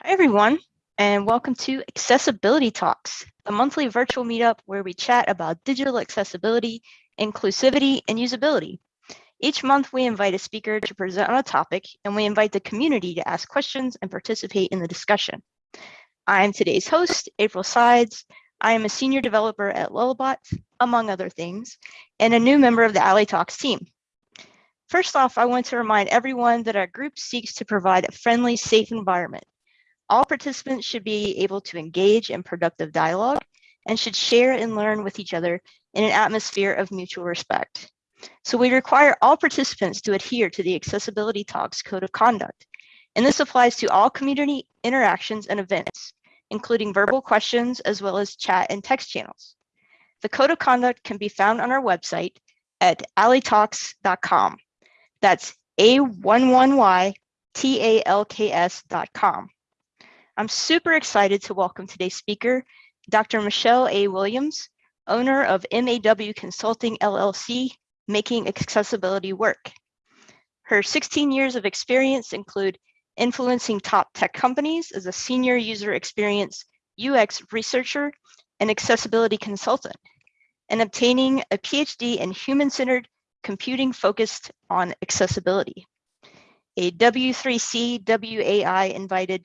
Hi, everyone, and welcome to Accessibility Talks, a monthly virtual meetup where we chat about digital accessibility, inclusivity, and usability. Each month, we invite a speaker to present on a topic, and we invite the community to ask questions and participate in the discussion. I'm today's host, April Sides. I am a senior developer at Lullabot, among other things, and a new member of the Ally Talks team. First off, I want to remind everyone that our group seeks to provide a friendly, safe environment all participants should be able to engage in productive dialogue and should share and learn with each other in an atmosphere of mutual respect. So we require all participants to adhere to the Accessibility Talks Code of Conduct. And this applies to all community interactions and events, including verbal questions as well as chat and text channels. The Code of Conduct can be found on our website at allytalks.com. That's A11YTALKS.com. I'm super excited to welcome today's speaker, Dr. Michelle A. Williams, owner of MAW Consulting LLC, making accessibility work. Her 16 years of experience include influencing top tech companies as a senior user experience UX researcher and accessibility consultant, and obtaining a PhD in human-centered computing focused on accessibility. A W3C WAI invited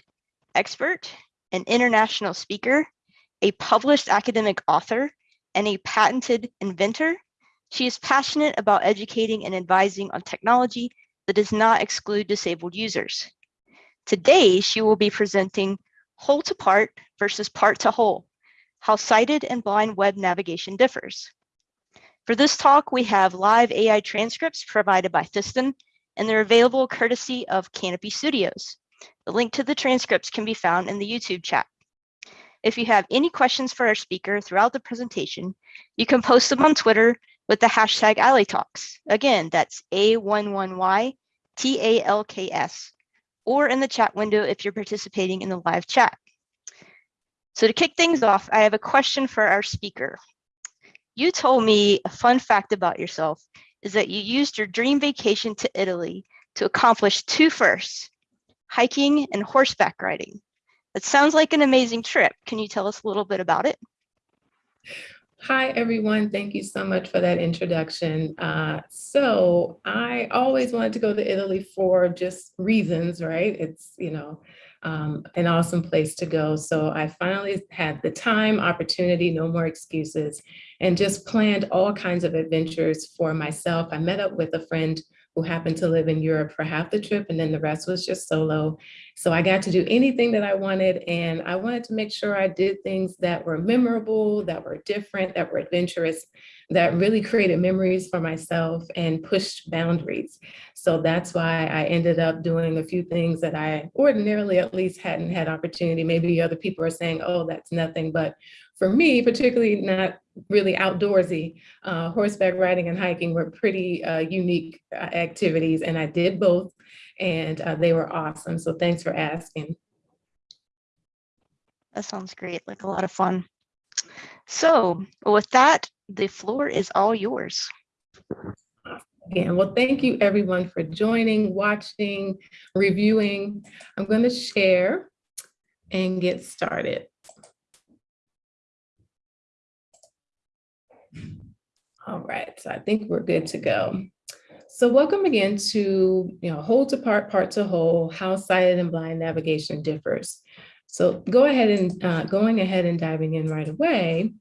expert, an international speaker, a published academic author, and a patented inventor. She is passionate about educating and advising on technology that does not exclude disabled users. Today, she will be presenting whole to part versus part to whole, how sighted and blind web navigation differs. For this talk, we have live AI transcripts provided by Thisten, and they're available courtesy of Canopy Studios. The link to the transcripts can be found in the YouTube chat. If you have any questions for our speaker throughout the presentation, you can post them on Twitter with the hashtag AllyTalks. Again, that's A11YTALKS, or in the chat window if you're participating in the live chat. So to kick things off, I have a question for our speaker. You told me a fun fact about yourself is that you used your dream vacation to Italy to accomplish two firsts, hiking, and horseback riding. That sounds like an amazing trip. Can you tell us a little bit about it? Hi, everyone. Thank you so much for that introduction. Uh, so I always wanted to go to Italy for just reasons, right? It's, you know, um, an awesome place to go. So I finally had the time, opportunity, no more excuses, and just planned all kinds of adventures for myself. I met up with a friend who happened to live in Europe for half the trip and then the rest was just solo. So I got to do anything that I wanted and I wanted to make sure I did things that were memorable, that were different, that were adventurous, that really created memories for myself and pushed boundaries. So that's why I ended up doing a few things that I ordinarily at least hadn't had opportunity. Maybe other people are saying, oh, that's nothing, but for me, particularly not really outdoorsy, uh, horseback riding and hiking were pretty uh, unique uh, activities and I did both and uh, they were awesome. So thanks for asking. That sounds great, like a lot of fun. So with that, the floor is all yours. Again, well, thank you everyone for joining, watching, reviewing. I'm going to share and get started. All right, so I think we're good to go. So welcome again to, you know, whole to part, part to whole, how sighted and blind navigation differs. So go ahead and uh, going ahead and diving in right away.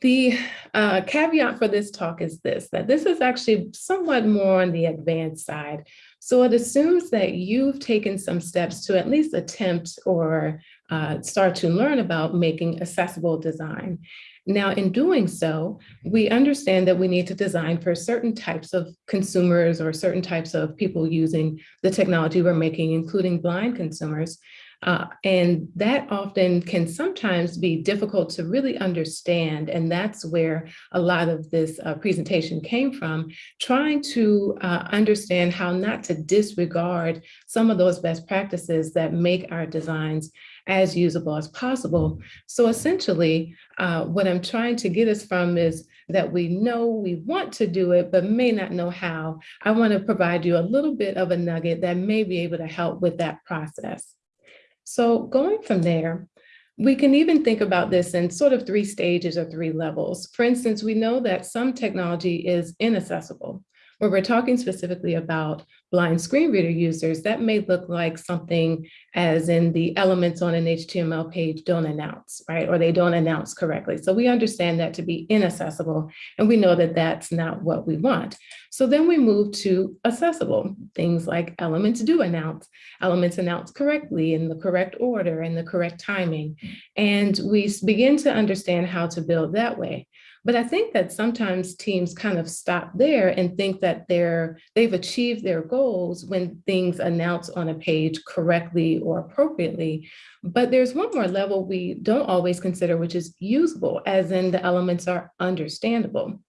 The uh, caveat for this talk is this, that this is actually somewhat more on the advanced side. So it assumes that you've taken some steps to at least attempt or uh, start to learn about making accessible design. Now, in doing so, we understand that we need to design for certain types of consumers or certain types of people using the technology we're making, including blind consumers. Uh, and that often can sometimes be difficult to really understand. And that's where a lot of this uh, presentation came from, trying to uh, understand how not to disregard some of those best practices that make our designs as usable as possible. So essentially, uh, what I'm trying to get us from is that we know we want to do it, but may not know how. I want to provide you a little bit of a nugget that may be able to help with that process. So going from there, we can even think about this in sort of three stages or three levels. For instance, we know that some technology is inaccessible where we're talking specifically about blind screen reader users, that may look like something as in the elements on an HTML page don't announce, right? Or they don't announce correctly. So we understand that to be inaccessible, and we know that that's not what we want. So then we move to accessible, things like elements do announce, elements announce correctly in the correct order and the correct timing. And we begin to understand how to build that way. But I think that sometimes teams kind of stop there and think that they're, they've achieved their goals when things announce on a page correctly or appropriately. But there's one more level we don't always consider, which is usable, as in the elements are understandable.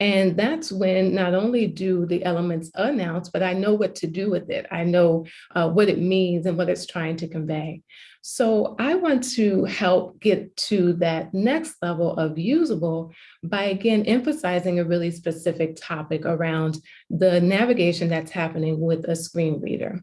And that's when not only do the elements announce, but I know what to do with it. I know uh, what it means and what it's trying to convey. So I want to help get to that next level of usable by again emphasizing a really specific topic around the navigation that's happening with a screen reader.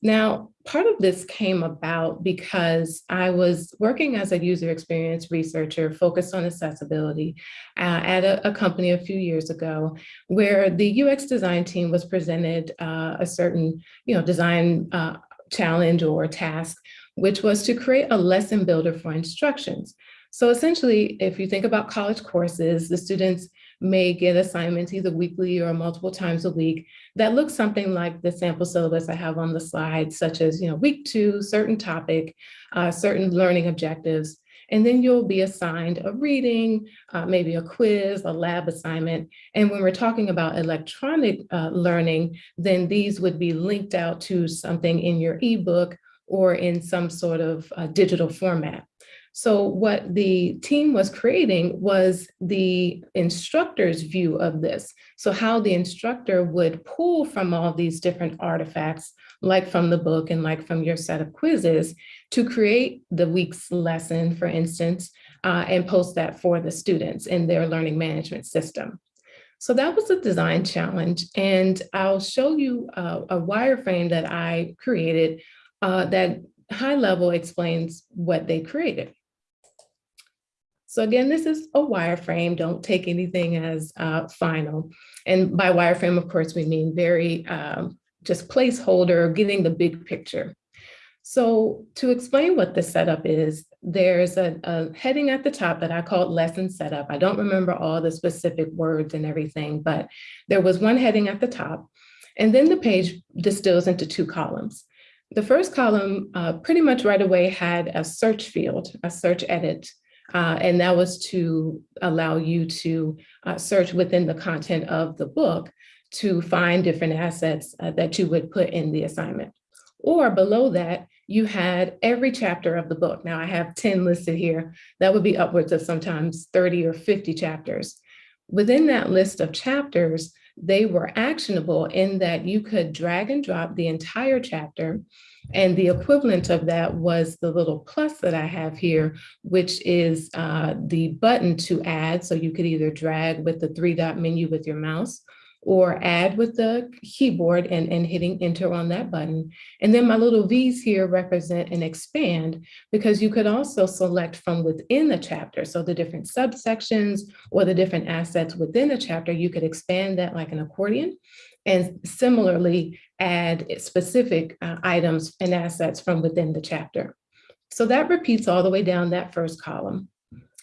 Now, part of this came about because I was working as a user experience researcher focused on accessibility uh, at a, a, company a few years ago, where the UX design team was presented uh, a certain you know, design uh, challenge or task, which was to create a lesson builder for instructions. So essentially, if you think about college courses, the students may get assignments either weekly or multiple times a week that looks something like the sample syllabus I have on the slide, such as, you know, week two, certain topic, uh, certain learning objectives. And then you'll be assigned a reading, uh, maybe a quiz, a lab assignment. And when we're talking about electronic uh, learning, then these would be linked out to something in your ebook or in some sort of uh, digital format. So what the team was creating was the instructor's view of this. So how the instructor would pull from all these different artifacts, like from the book and like from your set of quizzes, to create the week's lesson, for instance, uh, and post that for the students in their learning management system. So that was a design challenge. And I'll show you uh, a wireframe that I created uh, that high level explains what they created. So again, this is a wireframe. Don't take anything as uh, final. And by wireframe, of course, we mean very um, just placeholder, getting the big picture. So to explain what the setup is, there's a, a, heading at the top that I called lesson setup. I don't remember all the specific words and everything, but there was one heading at the top. And then the page distills into two columns. The first column uh, pretty much right away had a search field, a search edit uh, and that was to allow you to uh, search within the content of the book to find different assets uh, that you would put in the assignment. Or below that, you had every chapter of the book. Now I have 10 listed here. That would be upwards of sometimes 30 or 50 chapters. Within that list of chapters, they were actionable in that you could drag and drop the entire chapter and the equivalent of that was the little plus that I have here, which is uh, the button to add. So you could either drag with the three dot menu with your mouse or add with the keyboard and, and hitting enter on that button. And then my little V's here represent and expand because you could also select from within the chapter. So the different subsections or the different assets within the chapter, you could expand that like an accordion and similarly add specific uh, items and assets from within the chapter. So that repeats all the way down that first column.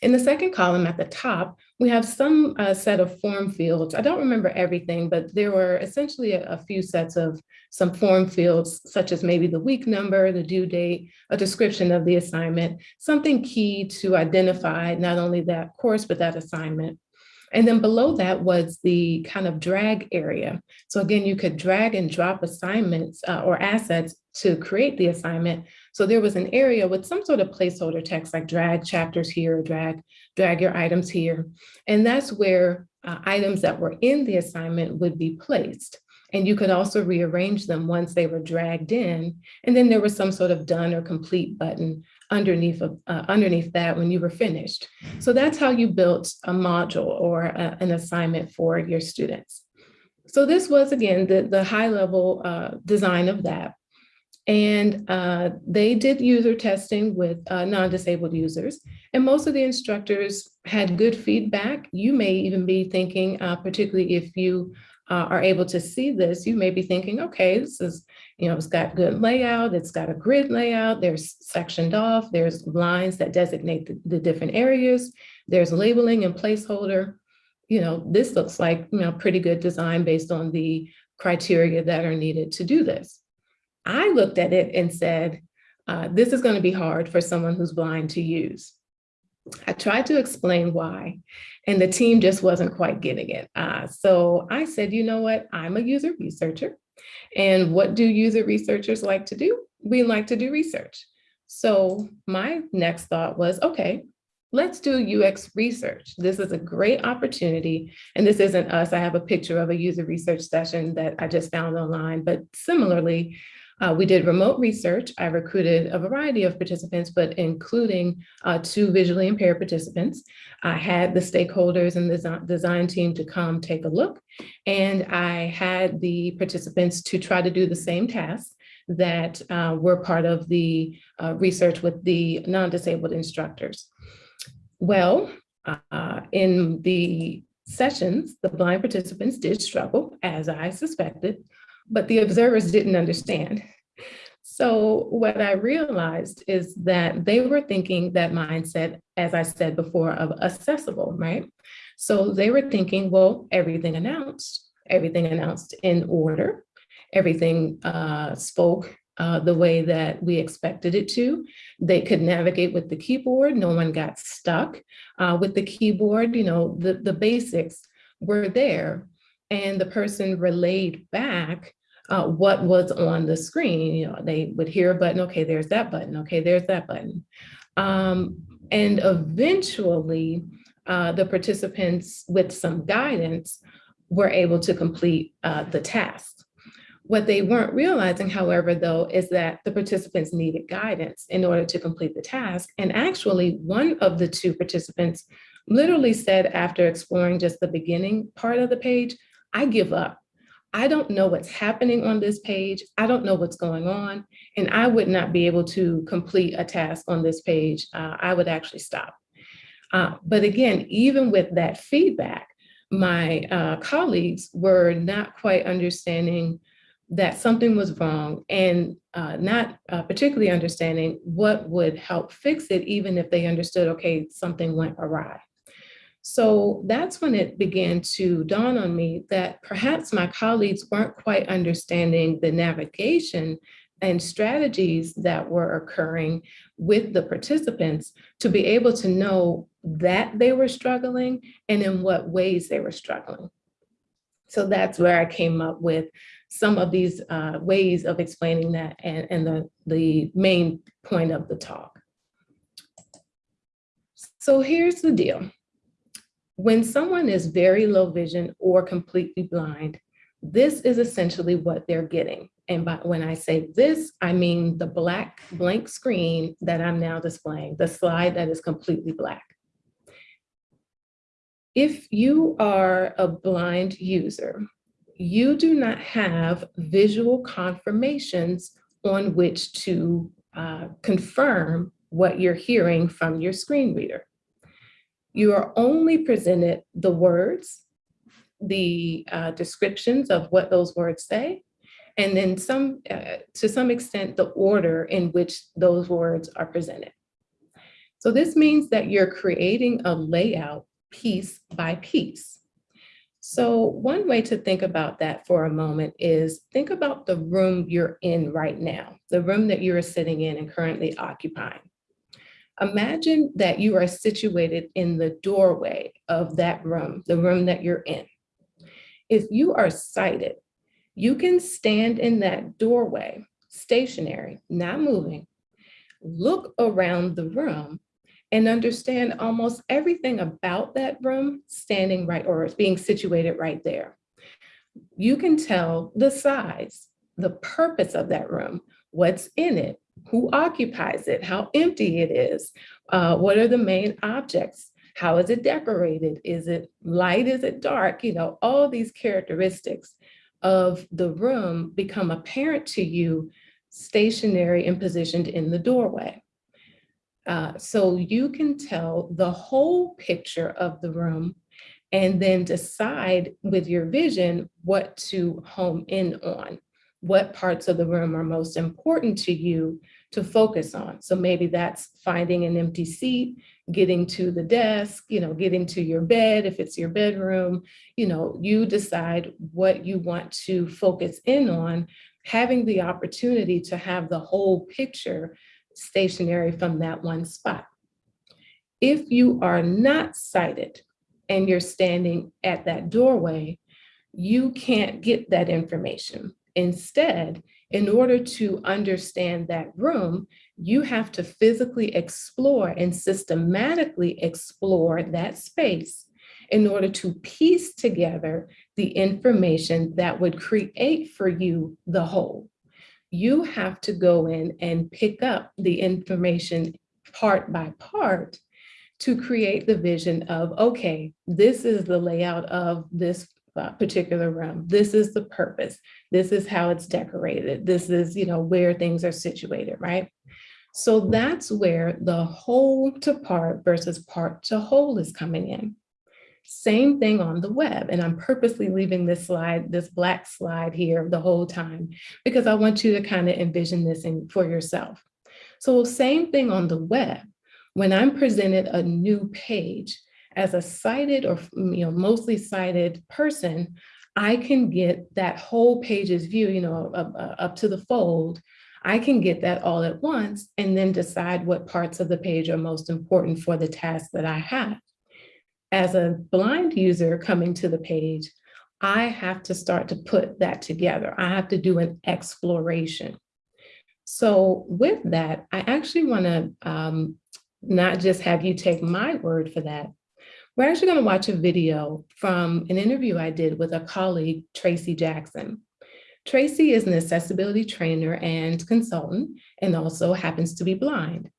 In the second column at the top, we have some uh, set of form fields. I don't remember everything, but there were essentially a, a, few sets of some form fields, such as maybe the week number, the due date, a description of the assignment, something key to identify not only that course, but that assignment. And then below that was the kind of drag area. So again, you could drag and drop assignments uh, or assets to create the assignment. So there was an area with some sort of placeholder text like drag chapters here, drag, drag your items here. And that's where uh, items that were in the assignment would be placed. And you could also rearrange them once they were dragged in. And then there was some sort of done or complete button underneath, of, uh, underneath that when you were finished. So that's how you built a module or a, an assignment for your students. So this was, again, the, the high level uh, design of that. And uh, they did user testing with uh, non-disabled users. And most of the instructors had good feedback. You may even be thinking, uh, particularly if you uh, are able to see this, you may be thinking, okay, this is, you know, it's got good layout, it's got a grid layout, there's sectioned off, there's lines that designate the, the different areas, there's labeling and placeholder. You know, this looks like, you know, pretty good design based on the criteria that are needed to do this. I looked at it and said, uh, this is going to be hard for someone who's blind to use. I tried to explain why, and the team just wasn't quite getting it. Uh, so I said, you know what, I'm a user researcher. And what do user researchers like to do? We like to do research. So my next thought was, okay, let's do UX research. This is a great opportunity. And this isn't us. I have a picture of a user research session that I just found online, but similarly, uh, we did remote research. I recruited a variety of participants, but including uh, two visually impaired participants. I had the stakeholders and the design team to come take a look. And I had the participants to try to do the same tasks that uh, were part of the uh, research with the non-disabled instructors. Well, uh, in the sessions, the blind participants did struggle, as I suspected, but the observers didn't understand. So what I realized is that they were thinking that mindset, as I said before, of accessible, right? So they were thinking, well, everything announced, everything announced in order, everything uh, spoke uh, the way that we expected it to. They could navigate with the keyboard. No one got stuck uh, with the keyboard. You know, the, the basics were there and the person relayed back uh, what was on the screen. You know, they would hear a button, okay, there's that button, okay, there's that button. Um, and eventually, uh, the participants with some guidance were able to complete uh, the task. What they weren't realizing, however, though, is that the participants needed guidance in order to complete the task. And actually, one of the two participants literally said after exploring just the beginning part of the page, I give up. I don't know what's happening on this page. I don't know what's going on. And I would not be able to complete a task on this page. Uh, I would actually stop. Uh, but again, even with that feedback, my uh, colleagues were not quite understanding that something was wrong and uh, not uh, particularly understanding what would help fix it, even if they understood, okay, something went awry. So that's when it began to dawn on me that perhaps my colleagues weren't quite understanding the navigation and strategies that were occurring with the participants to be able to know that they were struggling and in what ways they were struggling. So that's where I came up with some of these uh, ways of explaining that and, and the, the main point of the talk. So here's the deal. When someone is very low vision or completely blind, this is essentially what they're getting. And by, when I say this, I mean the black blank screen that I'm now displaying, the slide that is completely black. If you are a blind user, you do not have visual confirmations on which to uh, confirm what you're hearing from your screen reader you are only presented the words, the uh, descriptions of what those words say, and then some, uh, to some extent, the order in which those words are presented. So this means that you're creating a layout piece by piece. So one way to think about that for a moment is think about the room you're in right now, the room that you're sitting in and currently occupying. Imagine that you are situated in the doorway of that room, the room that you're in. If you are sighted, you can stand in that doorway, stationary, not moving, look around the room and understand almost everything about that room standing right or being situated right there. You can tell the size, the purpose of that room, what's in it, who occupies it, how empty it is, uh, what are the main objects, how is it decorated, is it light, is it dark, you know, all these characteristics of the room become apparent to you stationary and positioned in the doorway. Uh, so you can tell the whole picture of the room and then decide with your vision what to home in on, what parts of the room are most important to you to focus on. So maybe that's finding an empty seat, getting to the desk, you know, getting to your bed, if it's your bedroom, you know, you decide what you want to focus in on, having the opportunity to have the whole picture stationary from that one spot. If you are not sighted and you're standing at that doorway, you can't get that information. Instead, in order to understand that room, you have to physically explore and systematically explore that space in order to piece together the information that would create for you the whole. You have to go in and pick up the information part by part to create the vision of, okay, this is the layout of this particular room. This is the purpose. This is how it's decorated. This is, you know, where things are situated, right? So that's where the whole to part versus part to whole is coming in. Same thing on the web. And I'm purposely leaving this slide, this black slide here the whole time, because I want you to kind of envision this in, for yourself. So same thing on the web. When I'm presented a new page as a sighted or you know mostly sighted person, I can get that whole page's view, you know, up, up to the fold. I can get that all at once and then decide what parts of the page are most important for the task that I have as a blind user coming to the page, I have to start to put that together. I have to do an exploration. So with that, I actually want to um, not just have you take my word for that. We're actually going to watch a video from an interview I did with a colleague, Tracy Jackson. Tracy is an accessibility trainer and consultant and also happens to be blind.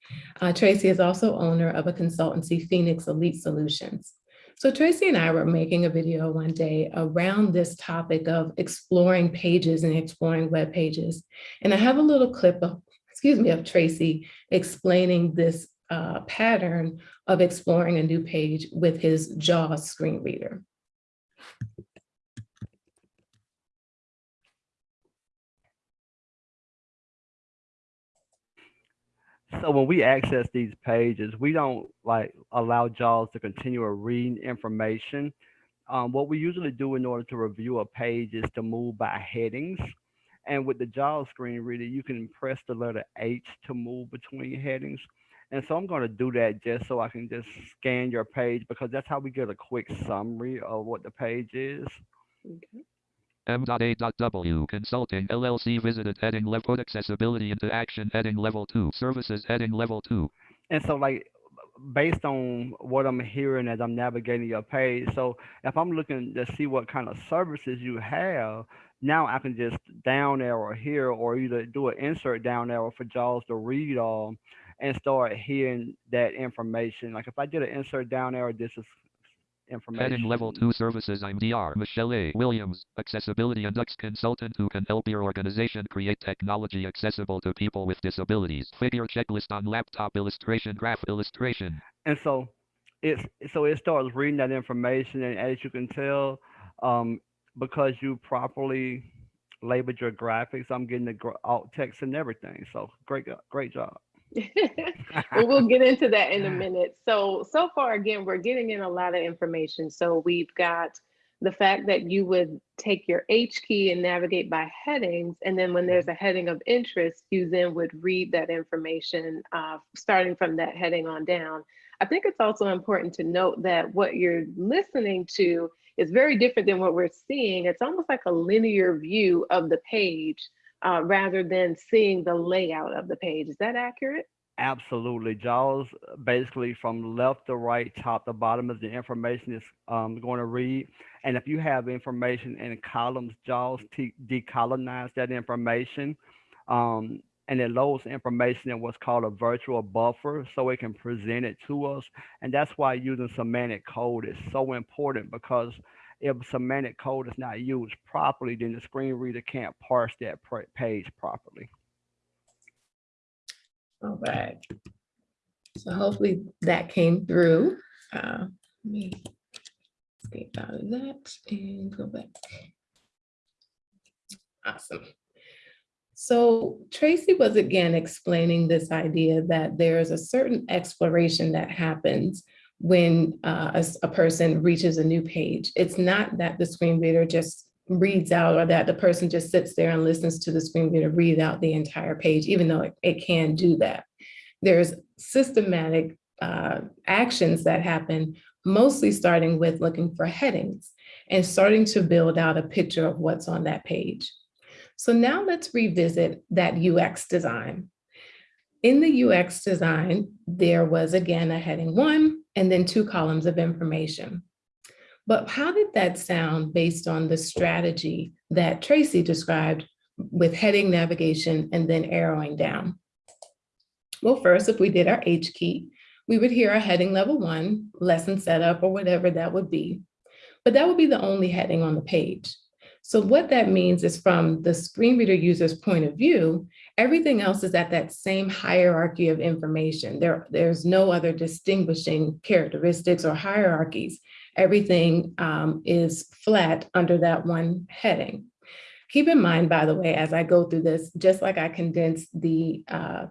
Uh, Tracy is also owner of a consultancy, Phoenix Elite Solutions. So Tracy and I were making a video one day around this topic of exploring pages and exploring web pages. And I have a little clip of, excuse me, of Tracy explaining this uh, pattern of exploring a new page with his JAWS screen reader. So when we access these pages, we don't like allow JAWS to continue reading information. Um, what we usually do in order to review a page is to move by headings. And with the JAWS screen reader, you can press the letter H to move between headings. And so I'm going to do that just so I can just scan your page because that's how we get a quick summary of what the page is. Okay. M.A.W. Consulting LLC visited heading level accessibility into action heading level 2 services heading level 2 And so like based on what I'm hearing as I'm navigating your page. So if I'm looking to see what kind of services you have, now I can just down arrow here or either do an insert down arrow for JAWS to read all and start hearing that information. Like if I did an insert down arrow, this is information. heading level 2 services I'm DR Michelle A. Williams accessibility and UX consultant who can help your organization create technology accessible to people with disabilities figure checklist on laptop illustration graph illustration And so it's so it starts reading that information, and as you can tell, um, because you properly labeled your graphics, I'm getting the alt text and everything. So great, great job. Well, we'll get into that in a minute. So, so far, again, we're getting in a lot of information. So we've got the fact that you would take your H key and navigate by headings. And then when there's a heading of interest, you then would read that information uh, starting from that heading on down. I think it's also important to note that what you're listening to is very different than what we're seeing. It's almost like a linear view of the page uh, rather than seeing the layout of the page. Is that accurate? Absolutely. JAWS uh, basically from left to right, top to bottom is the information is um, going to read. And if you have information in columns, JAWS decolonize that information. Um, and it loads information in what's called a virtual buffer so it can present it to us. And that's why using semantic code is so important because if semantic code is not used properly, then the screen reader can't parse that page properly. All right. So hopefully that came through. Uh, Let me escape out of that and go back. Awesome. So Tracy was again explaining this idea that there is a certain exploration that happens when uh, a, a person reaches a new page. It's not that the screen reader just reads out or that the person just sits there and listens to the screen reader read out the entire page, even though it, it can do that. There's systematic uh, actions that happen, mostly starting with looking for headings and starting to build out a picture of what's on that page. So now let's revisit that UX design. In the UX design, there was again a heading one and then two columns of information. But how did that sound based on the strategy that Tracy described with heading navigation and then arrowing down? Well, first, if we did our H key, we would hear our heading level one, lesson setup, or whatever that would be. But that would be the only heading on the page. So what that means is from the screen reader user's point of view, everything else is at that same hierarchy of information. There, there's no other distinguishing characteristics or hierarchies. Everything um, is flat under that one heading. Keep in mind, by the way, as I go through this, just like I condensed the uh,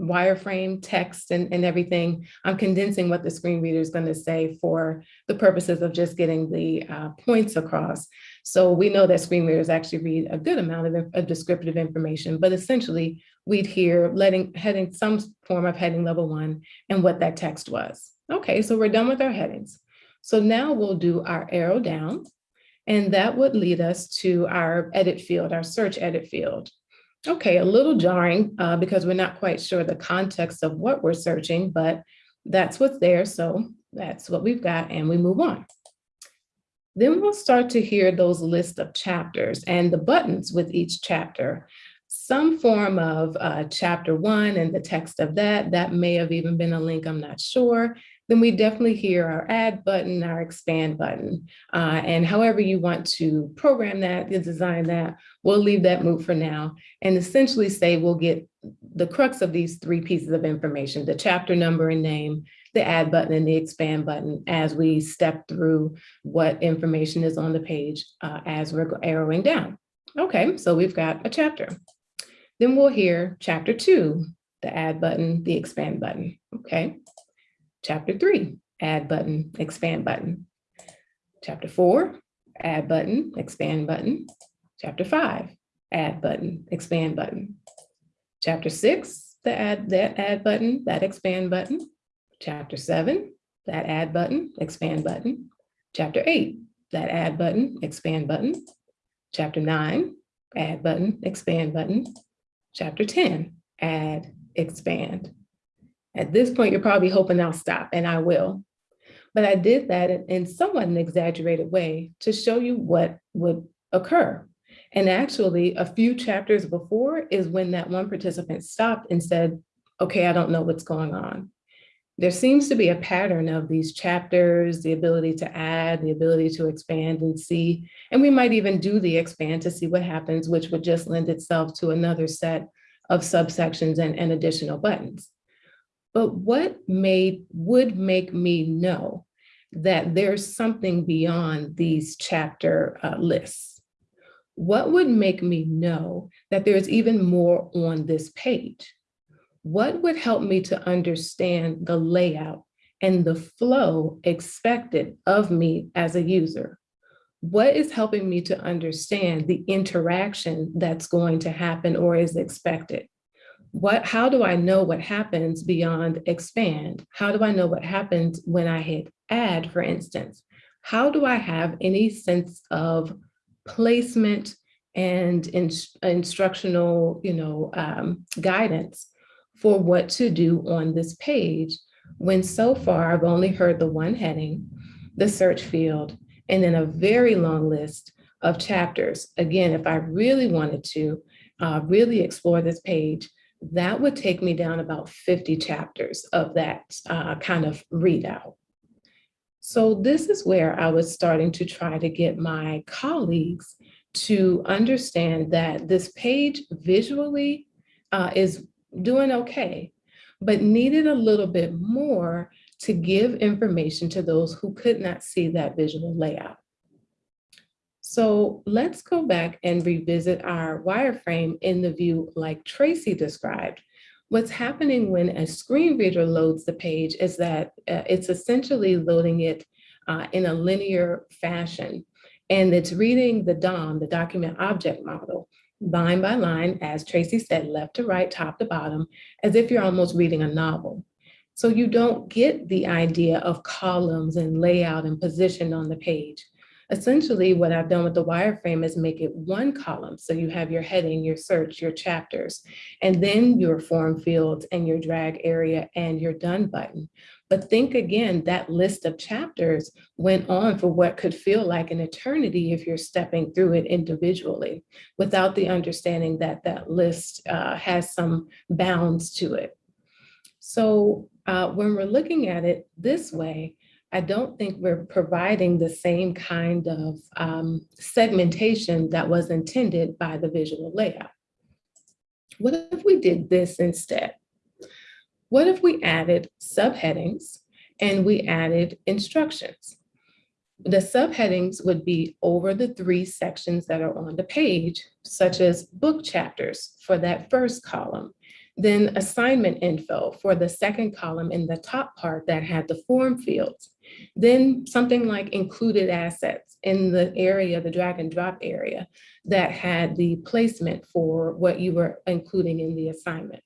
wireframe text and, and everything, I'm condensing what the screen reader is going to say for the purposes of just getting the uh, points across. So we know that screen readers actually read a good amount of, of descriptive information, but essentially we'd hear letting heading some form of heading level one and what that text was. Okay, so we're done with our headings. So now we'll do our arrow down and that would lead us to our edit field, our search edit field. Okay, a little jarring uh, because we're not quite sure the context of what we're searching, but that's what's there. So that's what we've got and we move on. Then we'll start to hear those list of chapters and the buttons with each chapter. Some form of uh, chapter one and the text of that, that may have even been a link, I'm not sure. Then we definitely hear our add button, our expand button. Uh, and however you want to program that, design that, we'll leave that move for now and essentially say we'll get the crux of these three pieces of information, the chapter number and name, the add button and the expand button as we step through what information is on the page uh, as we're arrowing down. Okay, so we've got a chapter. Then we'll hear chapter two, the add button, the expand button, okay? Chapter three, add button, expand button. Chapter four, add button, expand button. Chapter five, add button, expand button. Chapter six, the add, that add button, that expand button. Chapter seven, that add button, expand button. Chapter eight, that add button, expand button. Chapter nine, add button, expand button. Chapter 10, add, expand. At this point, you're probably hoping I'll stop, and I will. But I did that in- somewhat an exaggerated way to show you what would occur. And actually, a few chapters before is when that one participant stopped and said, okay, I don't know what's going on. There seems to be a pattern of these chapters, the ability to add, the ability to expand and see, and we might even do the expand to see what happens, which would just lend itself to another set of subsections and, and additional buttons. But what made, would make me know that there's something beyond these chapter uh, lists? What would make me know that there's even more on this page? What would help me to understand the layout and the flow expected of me as a user? What is helping me to understand the interaction that's going to happen or is expected? What, how do I know what happens beyond expand? How do I know what happens when I hit add, for instance? How do I have any sense of placement and ins- instructional, you know, um, guidance for what to do on this page when so far I've only heard the one heading, the search field, and then a very long list of chapters. Again, if I really wanted to uh, really explore this page, that would take me down about 50 chapters of that uh, kind of readout. So this is where I was starting to try to get my colleagues to understand that this page visually uh, is doing okay, but needed a little bit more to give information to those who could not see that visual layout. So let's go back and revisit our wireframe in the view like Tracy described. What's happening when a screen reader loads the page is that uh, it's essentially loading it uh, in a linear fashion. And it's reading the DOM, the document object model, line by line, as Tracy said, left to right, top to bottom, as if you're almost reading a novel. So you don't get the idea of columns and layout and position on the page. Essentially, what I've done with the wireframe is make it one column. So you have your heading, your search, your chapters, and then your form fields and your drag area and your done button. But think again, that list of chapters went on for what could feel like an eternity if you're stepping through it individually without the understanding that that list uh, has some bounds to it. So uh, when we're looking at it this way, I don't think we're providing the same kind of um, segmentation that was intended by the visual layout. What if we did this instead? What if we added subheadings and we added instructions? The subheadings would be over the three sections that are on the page, such as book chapters for that first column, then assignment info for the second column in the top part that had the form fields, then something like included assets in the area, the drag and drop area that had the placement for what you were including in the assignment.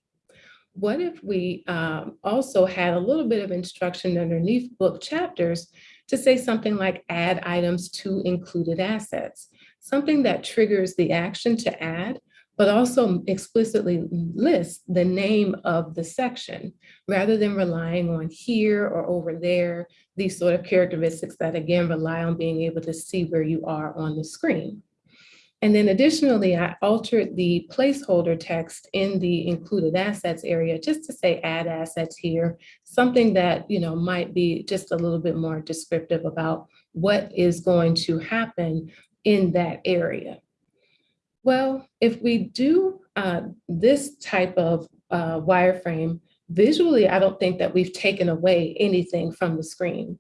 What if we um, also had a little bit of instruction underneath book chapters to say something like add items to included assets, something that triggers the action to add, but also explicitly lists the name of the section rather than relying on here or over there, these sort of characteristics that again rely on being able to see where you are on the screen. And then additionally, I altered the placeholder text in the included assets area just to say add assets here, something that you know might be just a little bit more descriptive about what is going to happen in that area. Well, if we do uh, this type of uh, wireframe, visually, I don't think that we've taken away anything from the screen.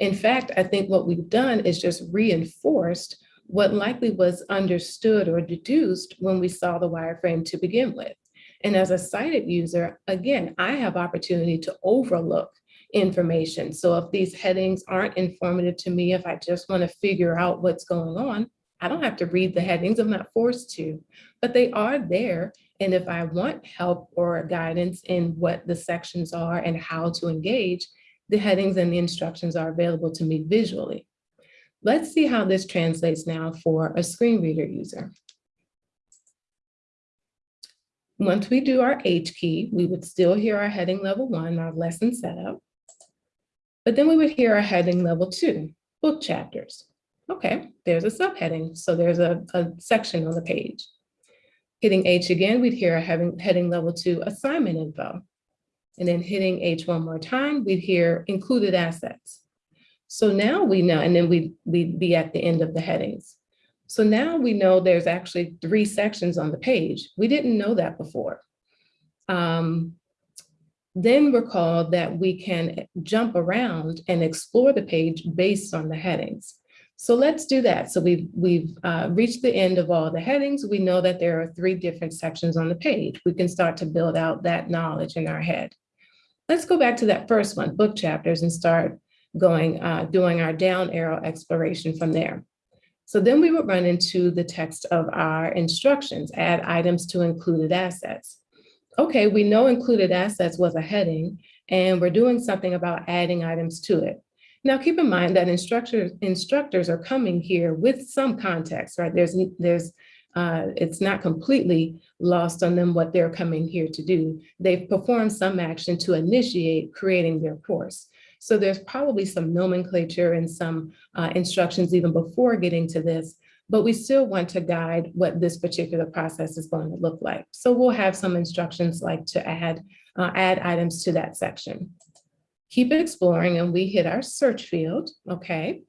In fact, I think what we've done is just reinforced what likely was understood or deduced when we saw the wireframe to begin with. And as a sighted user, again, I have opportunity to overlook information. So if these headings aren't informative to me, if I just want to figure out what's going on, I don't have to read the headings, I'm not forced to, but they are there. And if I want help or guidance in what the sections are and how to engage, the headings and the instructions are available to me visually. Let's see how this translates now for a screen reader user. Once we do our H key, we would still hear our heading level one, our lesson setup. But then we would hear our heading level two, book chapters. Okay, there's a subheading. So there's a, a section on the page. Hitting H again, we'd hear our heading, heading level two assignment info. And then hitting H one more time, we'd hear included assets. So now we know, and then we, we'd be at the end of the headings. So now we know there's actually three sections on the page. We didn't know that before. Um, then recall that we can jump around and explore the page based on the headings. So let's do that. So we've, we've uh, reached the end of all the headings. We know that there are three different sections on the page. We can start to build out that knowledge in our head. Let's go back to that first one, book chapters, and start going, uh, doing our down arrow exploration from there. So then we would run into the text of our instructions, add items to included assets. Okay, we know included assets was a heading and we're doing something about adding items to it. Now keep in mind that instructors, instructors are coming here with some context, right? There's, there's uh, it's not completely lost on them what they're coming here to do. They've performed some action to initiate creating their course. So there's probably some nomenclature and some uh, instructions even before getting to this, but we still want to guide what this particular process is going to look like. So we'll have some instructions like to add, uh, add items to that section. Keep exploring and we hit our search field, okay?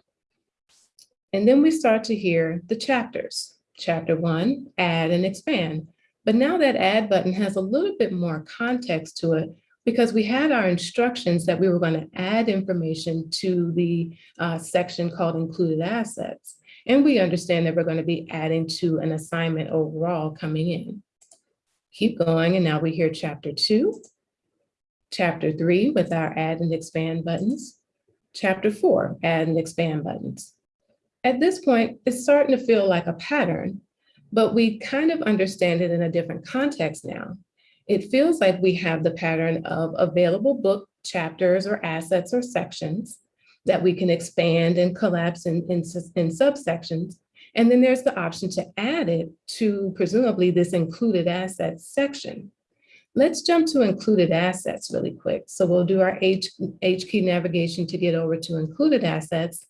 And then we start to hear the chapters. Chapter one, add and expand. But now that add button has a little bit more context to it because we had our instructions that we were going to add information to the uh, section called included assets. And we understand that we're going to be adding to an assignment overall coming in. Keep going, and now we hear chapter two, chapter three with our add and expand buttons, chapter four, add and expand buttons. At this point, it's starting to feel like a pattern, but we kind of understand it in a different context now. It feels like we have the pattern of available book chapters or assets or sections that we can expand and collapse in, in, in subsections. And then there's the option to add it to presumably this included assets section. Let's jump to included assets really quick. So we'll do our H, H key navigation to get over to included assets,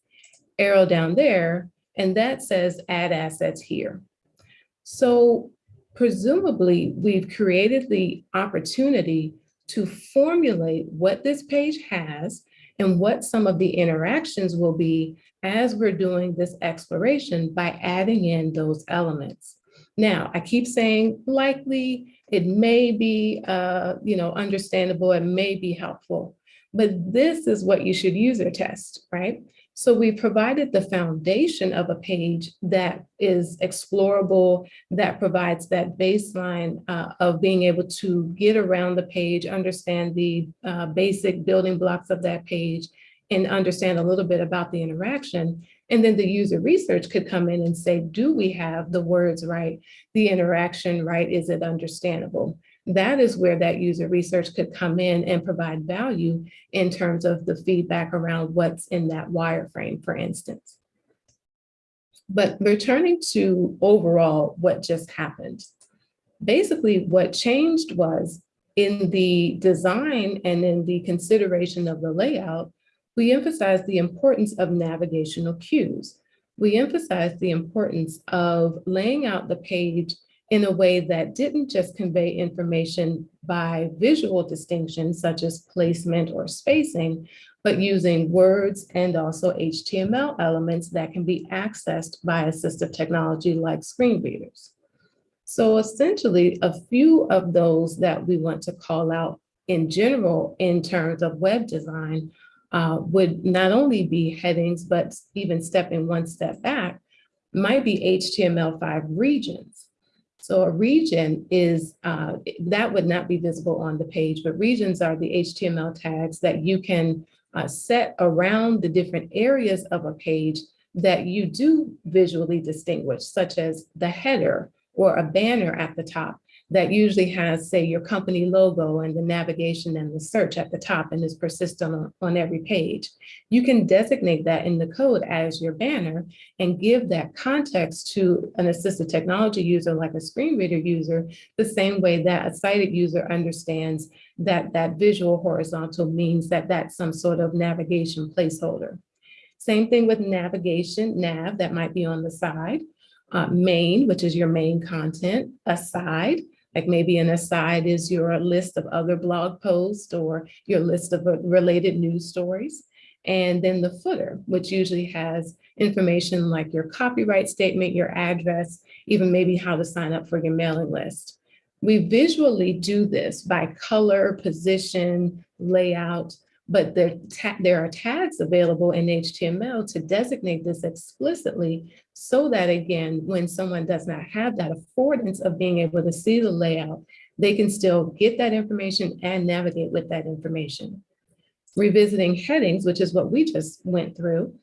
arrow down there, and that says add assets here. So presumably we've created the opportunity to formulate what this page has and what some of the interactions will be as we're doing this exploration by adding in those elements. Now, I keep saying likely, it may be, uh, you know, understandable, it may be helpful, but this is what you should user test, right? So we provided the foundation of a page that is explorable, that provides that baseline uh, of being able to get around the page, understand the uh, basic building blocks of that page, and understand a little bit about the interaction. And then the user research could come in and say, do we have the words right, the interaction right, is it understandable? That is where that user research could come in and provide value in terms of the feedback around what's in that wireframe, for instance. But returning to overall what just happened, basically what changed was in the design and in the consideration of the layout, we emphasize the importance of navigational cues. We emphasize the importance of laying out the page in a way that didn't just convey information by visual distinctions such as placement or spacing, but using words and also HTML elements that can be accessed by assistive technology like screen readers. So essentially, a few of those that we want to call out in general in terms of web design uh, would not only be headings, but even stepping one step back, might be HTML5 regions. So a region is, uh, that would not be visible on the page, but regions are the HTML tags that you can uh, set around the different areas of a page that you do visually distinguish, such as the header or a banner at the top that usually has, say, your company logo and the navigation and the search at the top and is persistent on, on every page. You can designate that in the code as your banner and give that context to an assistive technology user like a screen reader user, the same way that a sighted user understands that that visual horizontal means that that's some sort of navigation placeholder. Same thing with navigation, nav, that might be on the side. Uh, main, which is your main content, aside, like maybe an aside is your list of other blog posts or your list of uh, related news stories. And then the footer, which usually has information like your copyright statement, your address, even maybe how to sign up for your mailing list. We visually do this by color, position, layout, but there, there are tags available in HTML to designate this explicitly so that again, when someone does not have that affordance of being able to see the layout, they can still get that information and navigate with that information. Revisiting headings, which is what we just went through,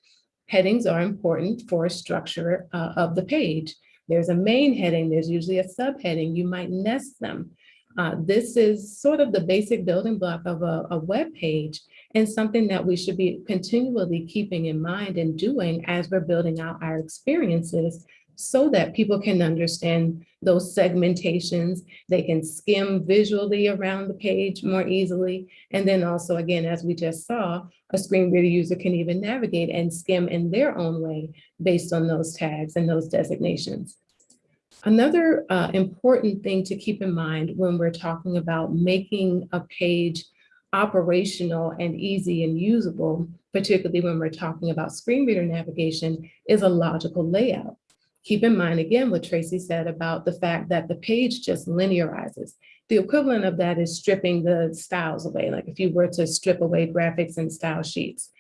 headings are important for structure uh, of the page. There's a main heading, there's usually a subheading, you might nest them. Uh, this is sort of the basic building block of a, a web page and something that we should be continually keeping in mind and doing as we're building out our experiences so that people can understand those segmentations. They can skim visually around the page more easily. And then also, again, as we just saw, a screen reader user can even navigate and skim in their own way based on those tags and those designations. Another uh, important thing to keep in mind when we're talking about making a page operational and easy and usable, particularly when we're talking about screen reader navigation, is a logical layout. Keep in mind, again, what Tracy said about the fact that the page just linearizes. The equivalent of that is stripping the styles away, like if you were to strip away graphics and style sheets.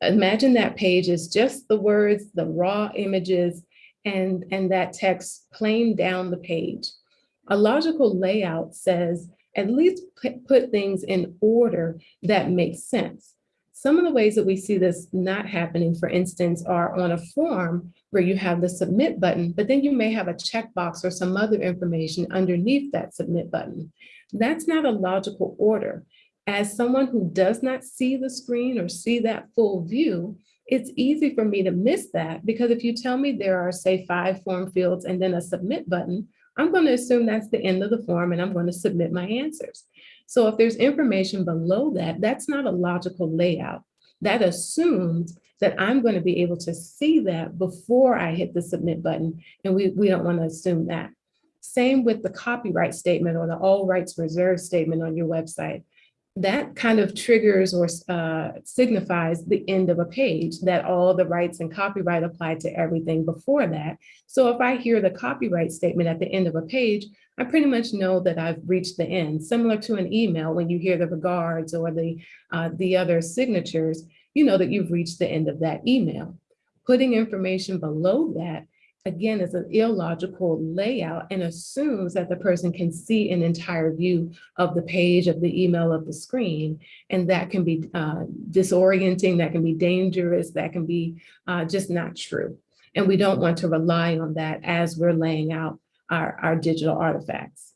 Imagine that page is just the words, the raw images, and, and that text plain down the page. A logical layout says at least put, things in order that makes sense. Some of the ways that we see this not happening, for instance, are on a form where you have the submit button, but then you may have a checkbox or some other information underneath that submit button. That's not a logical order. As someone who does not see the screen or see that full view, it's easy for me to miss that because if you tell me there are, say, five form fields and then a submit button, I'm going to assume that's the end of the form and I'm going to submit my answers. So if there's information below that, that's not a logical layout. That assumes that I'm going to be able to see that before I hit the submit button. And we, we don't want to assume that. Same with the copyright statement or the all rights reserved statement on your website. That kind of triggers or uh, signifies the end of a page that all the rights and copyright apply to everything before that. So if I hear the copyright statement at the end of a page, I pretty much know that I've reached the end, similar to an email when you hear the regards or the, uh, the other signatures, you know that you've reached the end of that email. Putting information below that, again, is an illogical layout and assumes that the person can see an entire view of the page, of the email, of the screen. And that can be uh, disorienting, that can be dangerous, that can be uh, just not true. And we don't want to rely on that as we're laying out our, our digital artifacts.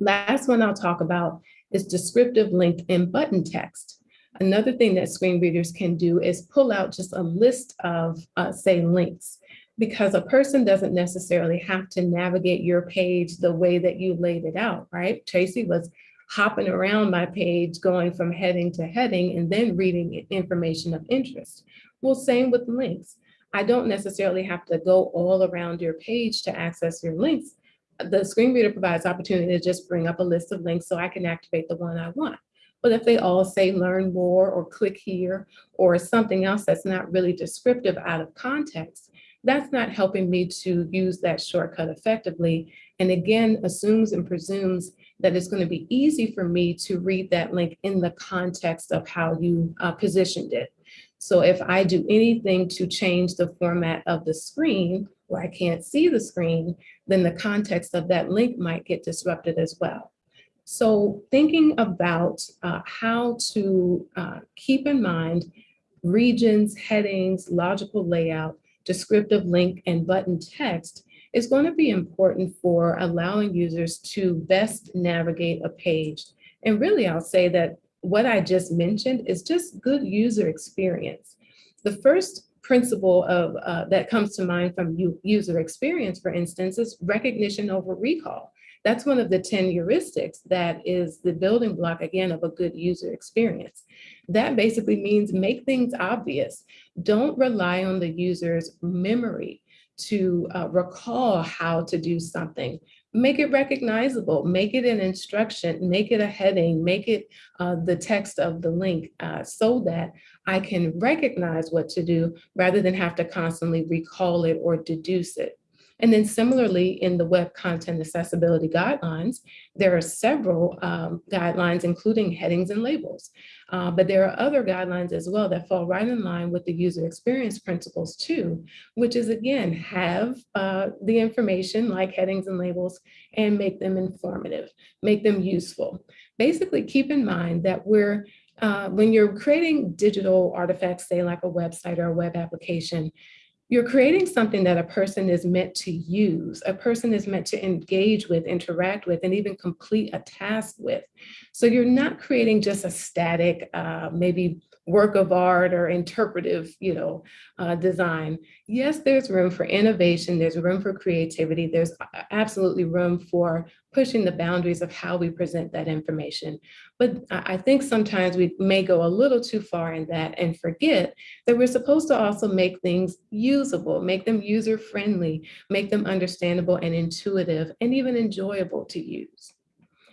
Last one I'll talk about is descriptive link and button text. Another thing that screen readers can do is pull out just a list of, uh, say, links, because a person doesn't necessarily have to navigate your page the way that you laid it out, right? Tracy was hopping around my page, going from heading to heading, and then reading information of interest. Well, same with links. I don't necessarily have to go all around your page to access your links. The screen reader provides opportunity to just bring up a list of links so I can activate the one I want. But if they all say learn more or click here or something else that's not really descriptive out of context, that's not helping me to use that shortcut effectively. And again, assumes and presumes that it's going to be easy for me to read that link in the context of how you uh, positioned it. So if I do anything to change the format of the screen where I can't see the screen, then the context of that link might get disrupted as well. So thinking about uh, how to uh, keep in mind regions, headings, logical layout, descriptive link, and button text is going to be important for allowing users to best navigate a page. And really, I'll say that what I just mentioned is just good user experience. The first principle of uh, that comes to mind from user experience, for instance, is recognition over recall. That's one of the 10 heuristics that is the building block, again, of a good user experience. That basically means make things obvious. Don't rely on the user's memory to uh, recall how to do something make it recognizable, make it an instruction, make it a heading, make it uh, the text of the link uh, so that I can recognize what to do rather than have to constantly recall it or deduce it. And then similarly, in the Web Content Accessibility Guidelines, there are several um, guidelines, including headings and labels. Uh, but there are other guidelines as well that fall right in line with the user experience principles too, which is again, have uh, the information like headings and labels and make them informative, make them useful. Basically, keep in mind that we're uh, when you're creating digital artifacts, say like a website or a web application, you're creating something that a person is meant to use, a person is meant to engage with, interact with, and even complete a task with. So you're not creating just a static, uh, maybe work of art or interpretive, you know, uh, design. Yes, there's room for innovation, there's room for creativity, there's absolutely room for pushing the boundaries of how we present that information. But I think sometimes we may go a little too far in that and forget that we're supposed to also make things usable, make them user-friendly, make them understandable and intuitive, and even enjoyable to use.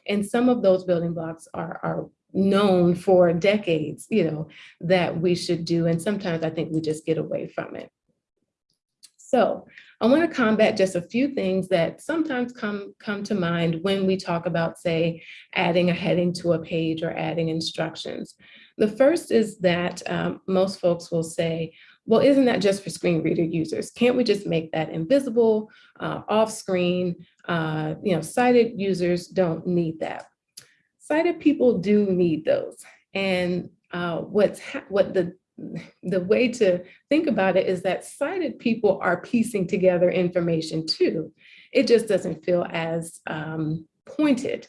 And some of those building blocks are, are known for decades, you know, that we should do. And sometimes I think we just get away from it. So I want to combat just a few things that sometimes come, come to mind when we talk about, say, adding a heading to a page or adding instructions. The first is that um, most folks will say, well, isn't that just for screen reader users? Can't we just make that invisible, uh, off screen? Uh, you know, sighted users don't need that. Sighted people do need those. And uh, what's what the the way to think about it is that sighted people are piecing together information too. It just doesn't feel as um, pointed.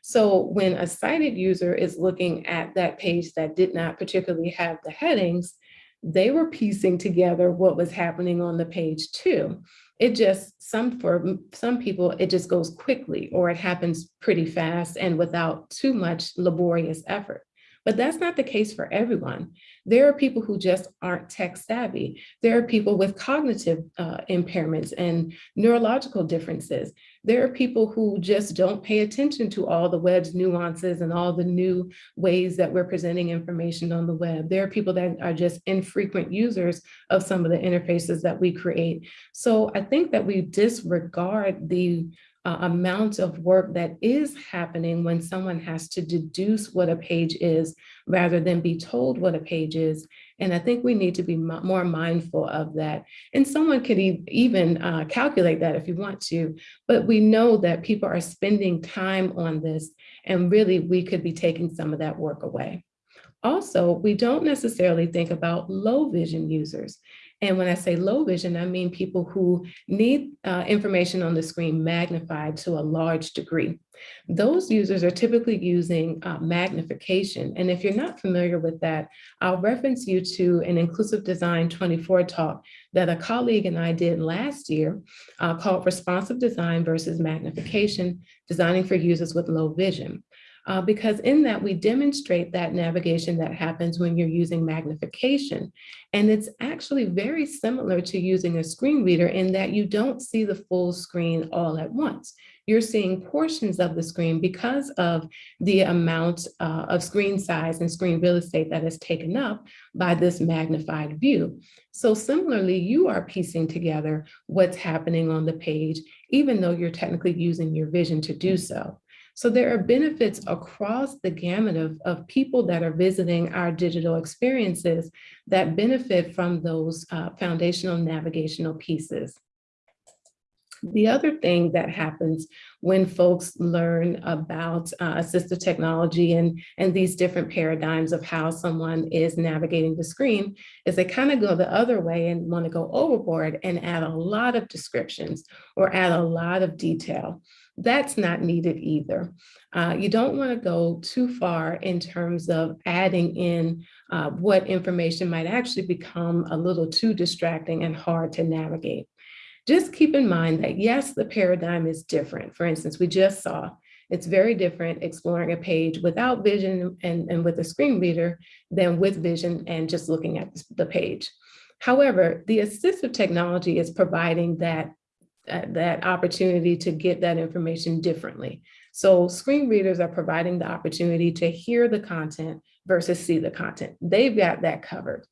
So when a sighted user is looking at that page that did not particularly have the headings, they were piecing together what was happening on the page too. It just, some for some people, it just goes quickly or it happens pretty fast and without too much laborious effort. But that's not the case for everyone. There are people who just aren't tech savvy. There are people with cognitive uh, impairments and neurological differences. There are people who just don't pay attention to all the web's nuances and all the new ways that we're presenting information on the web. There are people that are just infrequent users of some of the interfaces that we create. So I think that we disregard the uh, amount of work that is happening when someone has to deduce what a page is rather than be told what a page is. And I think we need to be more mindful of that. And someone could e even uh, calculate that if you want to, but we know that people are spending time on this and really we could be taking some of that work away. Also, we don't necessarily think about low vision users. And when I say low vision, I mean people who need uh, information on the screen magnified to a large degree. Those users are typically using uh, magnification. And if you're not familiar with that, I'll reference you to an Inclusive Design 24 talk that a colleague and I did last year uh, called Responsive Design versus Magnification, Designing for Users with Low Vision uh, because in that we demonstrate that navigation that happens when you're using magnification. And it's actually very similar to using a screen reader in that you don't see the full screen all at once. You're seeing portions of the screen because of the amount uh, of screen size and screen real estate that is taken up by this magnified view. So similarly, you are piecing together what's happening on the page, even though you're technically using your vision to do so. So there are benefits across the gamut of, of people that are visiting our digital experiences that benefit from those uh, foundational navigational pieces. The other thing that happens when folks learn about uh, assistive technology and, and these different paradigms of how someone is navigating the screen is they kind of go the other way and want to go overboard and add a lot of descriptions or add a lot of detail. That's not needed either. Uh, you don't want to go too far in terms of adding in uh, what information might actually become a little too distracting and hard to navigate. Just keep in mind that yes, the paradigm is different. For instance, we just saw it's very different exploring a page without vision and, and with a screen reader than with vision and just looking at the page. However, the assistive technology is providing that uh, that opportunity to get that information differently. So screen readers are providing the opportunity to hear the content versus see the content. They've got that covered.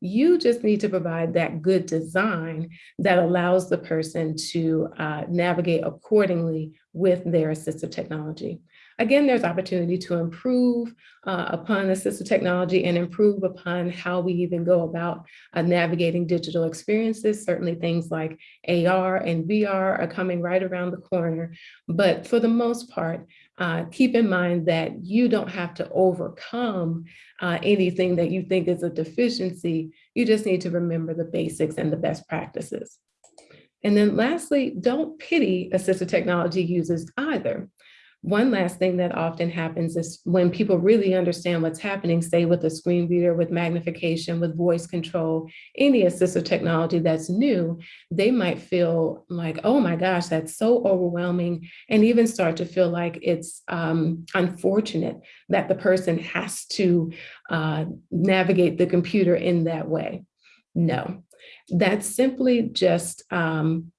You just need to provide that good design that allows the person to uh, navigate accordingly with their assistive technology. Again, there's opportunity to improve uh, upon assistive technology and improve upon how we even go about uh, navigating digital experiences. Certainly things like AR and VR are coming right around the corner. But for the most part, uh, keep in mind that you don't have to overcome uh, anything that you think is a deficiency. You just need to remember the basics and the best practices. And then lastly, don't pity assistive technology users either. One last thing that often happens is when people really understand what's happening, say with a screen reader, with magnification, with voice control, any assistive technology that's new, they might feel like, oh my gosh, that's so overwhelming, and even start to feel like it's um, unfortunate that the person has to uh, navigate the computer in that way. No, that's simply just um,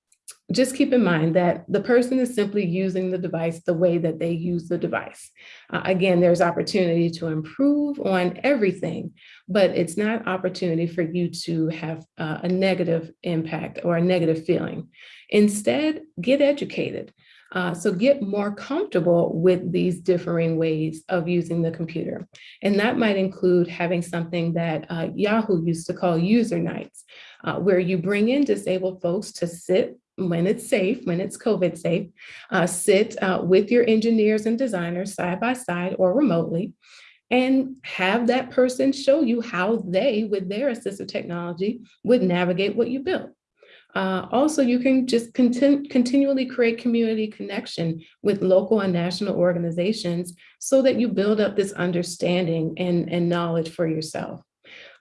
just keep in mind that the person is simply using the device the way that they use the device. Uh, again, there's opportunity to improve on everything, but it's not opportunity for you to have uh, a negative impact or a negative feeling. Instead, get educated. Uh, so get more comfortable with these differing ways of using the computer. And that might include having something that uh, Yahoo used to call user nights, uh, where you bring in disabled folks to sit when it's safe, when it's COVID safe, uh, sit uh, with your engineers and designers side by side or remotely, and have that person show you how they, with their assistive technology, would navigate what you built. Uh, also, you can just continu continually create community connection with local and national organizations so that you build up this understanding and, and knowledge for yourself.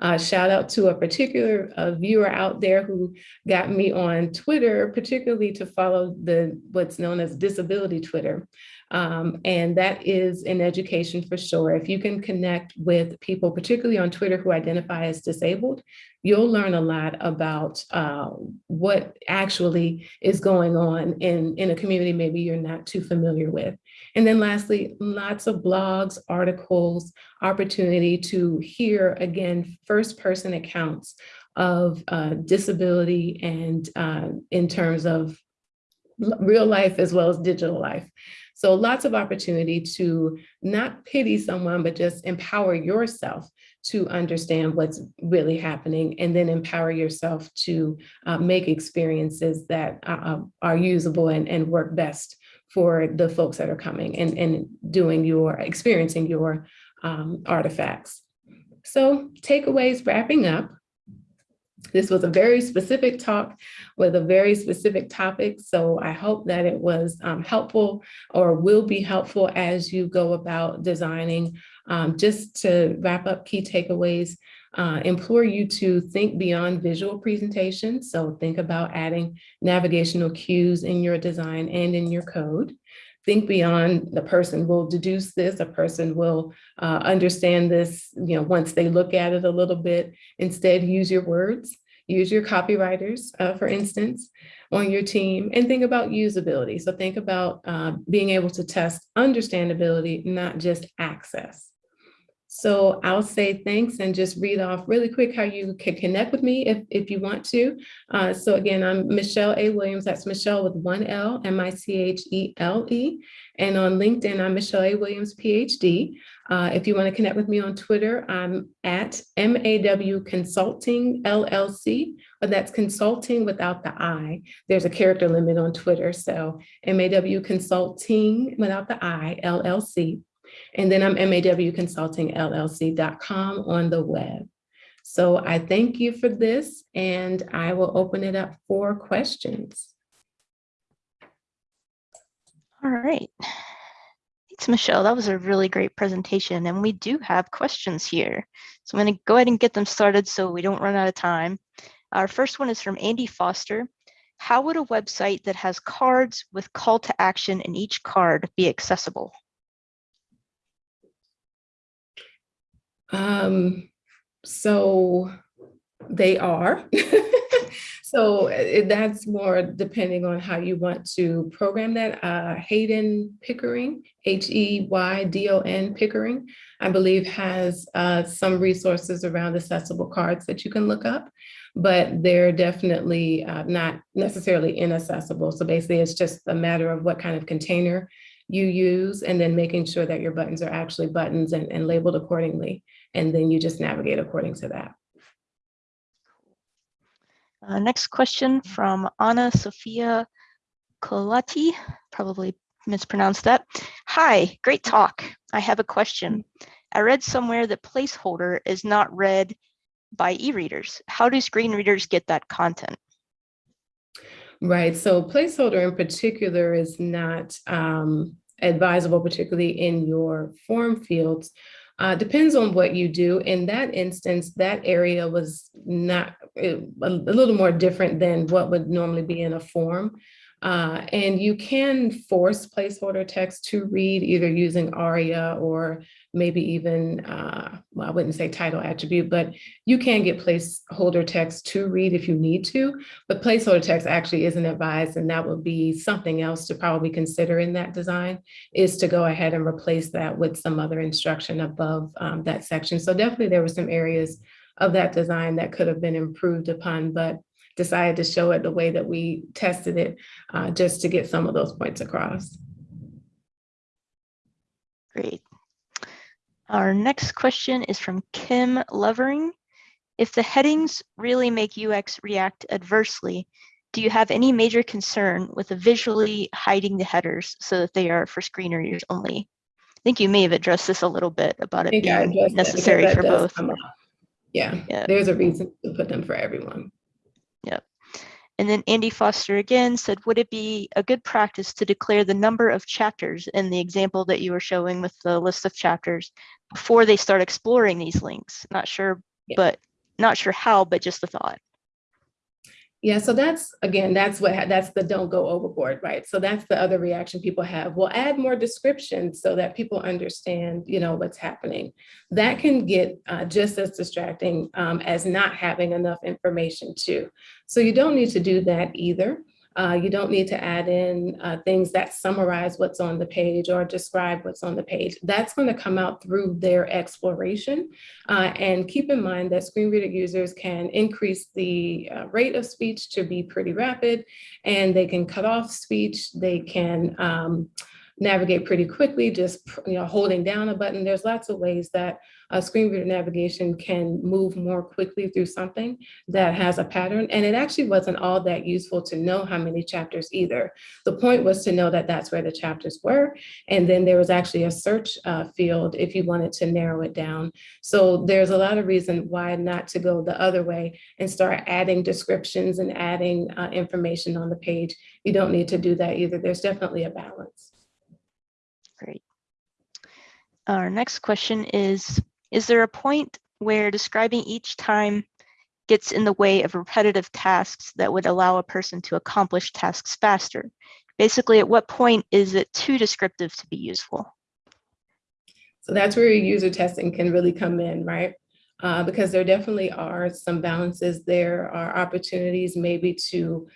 Uh, shout out to a particular uh, viewer out there who got me on Twitter, particularly to follow the what's known as disability Twitter. Um, and that is in education for sure. If you can connect with people, particularly on Twitter, who identify as disabled, you'll learn a lot about uh, what actually is going on in, in a community maybe you're not too familiar with. And then lastly, lots of blogs, articles, opportunity to hear, again, first person accounts of uh, disability and uh, in terms of real life as well as digital life. So lots of opportunity to not pity someone, but just empower yourself to understand what's really happening and then empower yourself to uh, make experiences that uh, are usable and, and work best for the folks that are coming and, and doing your, experiencing your um, artifacts. So takeaways wrapping up. This was a very specific talk with a very specific topic. So I hope that it was um, helpful or will be helpful as you go about designing. Um, just to wrap up key takeaways, uh, implore you to think beyond visual presentations. So think about adding navigational cues in your design and in your code think beyond the person will deduce this, a person will uh, understand this, you know, once they look at it a little bit, instead use your words, use your copywriters, uh, for instance, on your team and think about usability. So think about uh, being able to test understandability, not just access. So I'll say thanks and just read off really quick how you can connect with me if, if you want to. Uh, so again, I'm Michelle A. Williams. That's Michelle with one L, M-I-C-H-E-L-E. -E. And on LinkedIn, I'm Michelle A. Williams, PhD. Uh, if you want to connect with me on Twitter, I'm at MAW Consulting LLC, but that's consulting without the I. There's a character limit on Twitter. So MAW Consulting without the I, LLC. And then I'm mawconsultingllc.com on the web. So I thank you for this and I will open it up for questions. All right. Thanks, Michelle. That was a really great presentation. And we do have questions here. So I'm going to go ahead and get them started so we don't run out of time. Our first one is from Andy Foster. How would a website that has cards with call to action in each card be accessible? Um, so they are. so it, that's more depending on how you want to program that. Uh, Heydon Pickering, H-E-Y-D-O-N Pickering, I believe has uh, some resources around accessible cards that you can look up, but they're definitely uh, not necessarily inaccessible. So basically it's just a matter of what kind of container you use and then making sure that your buttons are actually buttons and, and labeled accordingly and then you just navigate according to that. Uh, next question from Anna Sophia Colati, probably mispronounced that. Hi, great talk. I have a question. I read somewhere that placeholder is not read by e-readers. How do screen readers get that content? Right, so placeholder in particular is not um, advisable, particularly in your form fields. Uh, depends on what you do. In that instance, that area was not a, a little more different than what would normally be in a form. Uh, and you can force placeholder text to read either using ARIA or maybe even, uh, well, I wouldn't say title attribute, but you can get placeholder text to read if you need to, but placeholder text actually isn't advised and that would be something else to probably consider in that design is to go ahead and replace that with some other instruction above um, that section. So definitely there were some areas of that design that could have been improved upon, but decided to show it the way that we tested it uh, just to get some of those points across. Great. Our next question is from Kim Lovering. If the headings really make UX react adversely, do you have any major concern with visually hiding the headers so that they are for screen readers only? I think you may have addressed this a little bit about it being addressed that because necessary for both. Yeah, Yeah. there's a reason to put them for everyone. And then Andy Foster again said, would it be a good practice to declare the number of chapters in the example that you were showing with the list of chapters before they start exploring these links? Not sure, Yeah. but not sure how, but just a thought. Yeah, so that's, again, that's what, that's the don't go overboard, right? So that's the other reaction people have. We'll add more descriptions so that people understand, you know, what's happening. That can get uh, just as distracting um, as not having enough information too. So you don't need to do that either. Uh, you don't need to add in uh, things that summarize what's on the page or describe what's on the page. That's going to come out through their exploration. Uh, and keep in mind that screen reader users can increase the uh, rate of speech to be pretty rapid, and they can cut off speech. They can um, navigate pretty quickly, just you know, holding down a button. There's lots of ways that screen reader navigation can move more quickly through something that has a pattern. And it actually wasn't all that useful to know how many chapters either. The point was to know that that's where the chapters were. And then there was actually a search uh, field if you wanted to narrow it down. So there's a lot of reason why not to go the other way and start adding descriptions and adding uh, information on the page. You don't need to do that either. There's definitely a balance. Our next question is, is there a point where describing each time gets in the way of repetitive tasks that would allow a person to accomplish tasks faster? Basically, at what point is it too descriptive to be useful? So that's where user testing can really come in, right? Uh, because there definitely are some balances. There are opportunities maybe to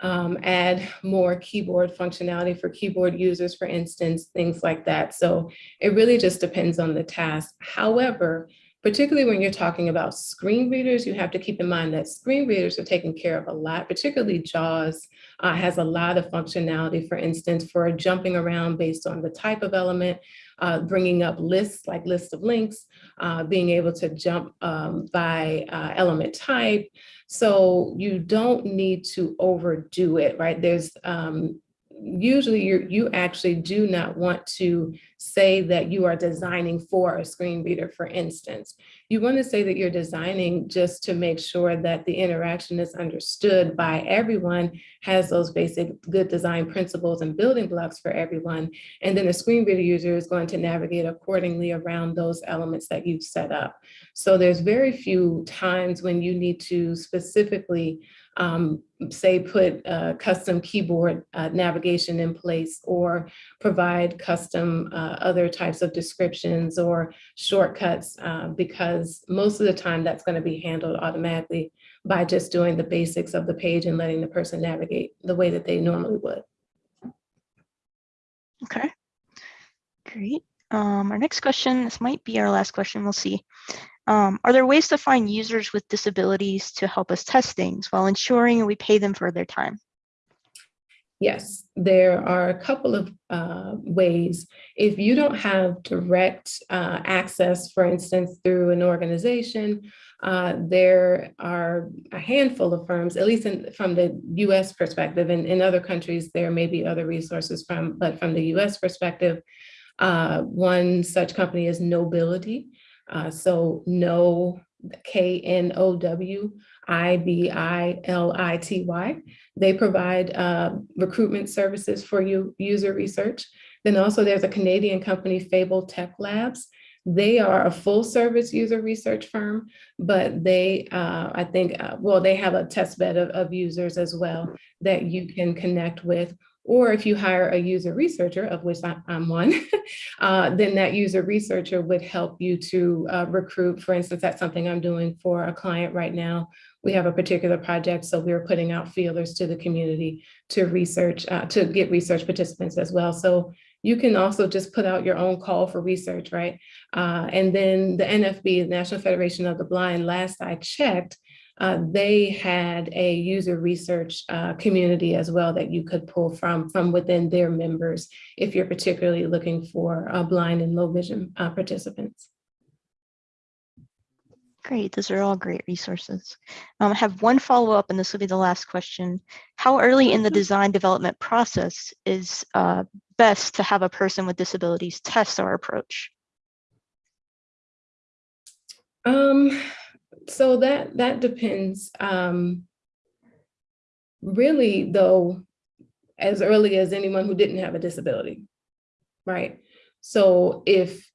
um, add more keyboard functionality for keyboard users, for instance, things like that. So it really just depends on the task. However, particularly when you're talking about screen readers, you have to keep in mind that screen readers are taken care of a lot, particularly JAWS uh, has a lot of functionality, for instance, for jumping around based on the type of element, uh, bringing up lists like lists of links, uh, being able to jump um, by uh, element type. So you don't need to overdo it, right? There's um, usually you you actually do not want to say that you are designing for a screen reader, for instance. You want to say that you're designing just to make sure that the interaction is understood by everyone, has those basic good design principles and building blocks for everyone. And then the screen reader user is going to navigate accordingly around those elements that you've set up. So there's very few times when you need to specifically um, say put custom keyboard uh, navigation in place or provide custom uh, other types of descriptions or shortcuts uh, because most of the time that's going to be handled automatically by just doing the basics of the page and letting the person navigate the way that they normally would. Okay, great. Um, our next question, this might be our last question, we'll see. Um, are there ways to find users with disabilities to help us test things while ensuring we pay them for their time? Yes, there are a couple of uh, ways. If you don't have direct uh, access, for instance, through an organization, uh, there are a handful of firms, at least in, from the US perspective, and in other countries, there may be other resources from, but from the US perspective, uh, one such company is Knowbility. Uh, so no, K-N-O-W-I-B-I-L-I-T-Y. They provide uh, recruitment services for you, user research. Then also there's a Canadian company, Fable Tech Labs. They are a full service user research firm, but they, uh, I think, uh, well, they have a test bed of, of users as well that you can connect with. Or if you hire a user researcher, of which I'm one, uh, then that user researcher would help you to uh, recruit. For instance, that's something I'm doing for a client right now. We have a particular project, so we're putting out feelers to the community to research, uh, to get research participants as well. So you can also just put out your own call for research, right? Uh, and then the NFB, the National Federation of the Blind, last I checked, uh, they had a user research uh, community as well that you could pull from from within their members if you're particularly looking for uh, blind and low vision uh, participants. Great, those are all great resources. Um, I have one follow-up, and this will be the last question. How early in the Mhm. design development process is uh, best to have a person with disabilities test our approach? Um, so that that depends. Um, really, though, as early as anyone who didn't have a disability, right? So if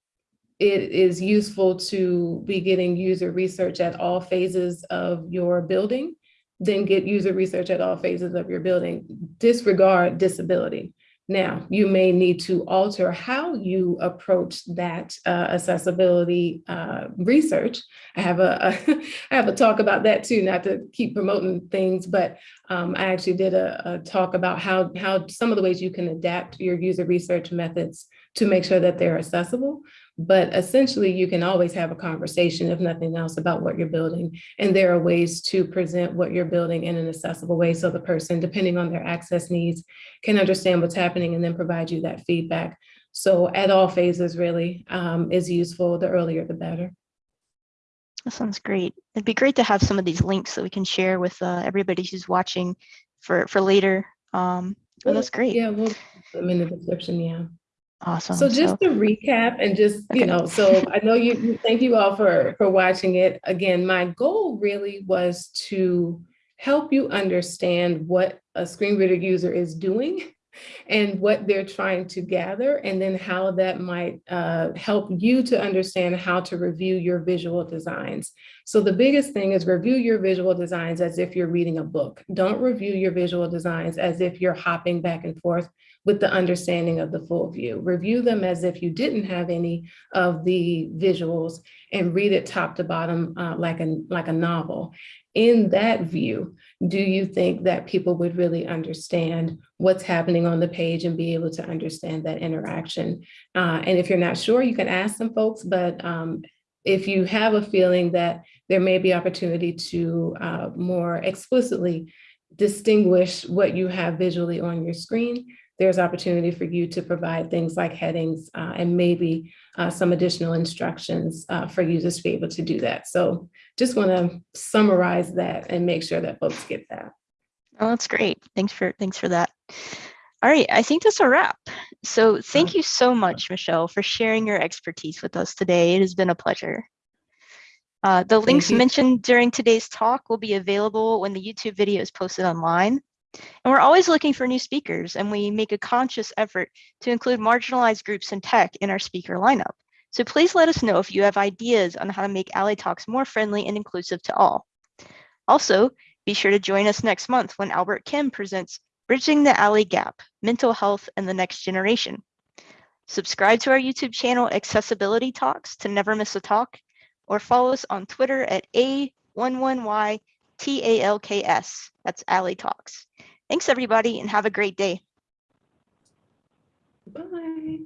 it is useful to be getting user research at all phases of your building, then get user research at all phases of your building. Disregard disability. Now, you may need to alter how you approach that uh, accessibility uh, research. I have a, I have a talk about that too, not to keep promoting things, but um, I actually did a, a talk about how, how some of the ways you can adapt your user research methods to make sure that they're accessible. But essentially, you can always have a conversation, if nothing else, about what you're building. And there are ways to present what you're building in an accessible way so the person, depending on their access needs, can understand what's happening and then provide you that feedback. So at all phases really um, is useful. The earlier, the better. That sounds great. It'd be great to have some of these links that we can share with uh, everybody who's watching for, for later. Um, oh, that's great. Yeah, we'll put them in the description, yeah. Awesome. So just to recap and just, you know, so I know you, you- thank you all for, for watching it. Again, my goal really was to help you understand what a screen reader user is doing and what they're trying to gather, and then how that might uh, help you to understand how to review your visual designs. So the biggest thing is review your visual designs as if you're reading a book. Don't review your visual designs as if you're hopping back and forth with the understanding of the full view. Review them as if you didn't have any of the visuals and read it top to bottom uh, like, a, like a novel. In that view, do you think that people would really understand what's happening on the page and be able to understand that interaction? Uh, and if you're not sure, you can ask some folks, but um, if you have a feeling that there may be opportunity to uh, more explicitly distinguish what you have visually on your screen, there's opportunity for you to provide things like headings uh, and maybe uh, some additional instructions uh, for users to be able to do that. So just want to summarize that and make sure that folks get that. Oh, that's great. Thanks for thanks for that. All right, I think that's a wrap. So thank you so much, Michelle, for sharing your expertise with us today. It has been a pleasure. Uh, the links mentioned during today's talk will be available when the YouTube video is posted online. And we're always looking for new speakers, and we make a conscious effort to include marginalized groups in tech in our speaker lineup. So please let us know if you have ideas on how to make Alley Talks more friendly and inclusive to all. Also, be sure to join us next month when Albert Kim presents Bridging the Alley Gap, Mental Health and the Next Generation. Subscribe to our YouTube channel, Accessibility Talks, to never miss a talk, or follow us on Twitter at A11YTALKS. That's Alley Talks. Thanks, everybody, and have a great day. Bye.